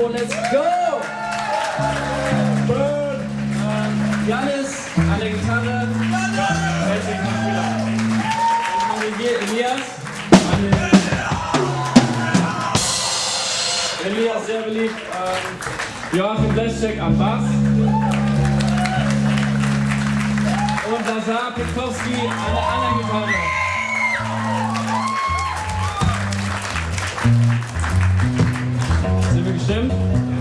Let's go! Burn! Ähm, Janis an der Gitarre. Herzlichen Dank. Dann Elias. An Elias, sehr beliebt. Ähm, Joachim Leschek am Bass. Und Lazar Petkowski an der anderen Gitarre. stem.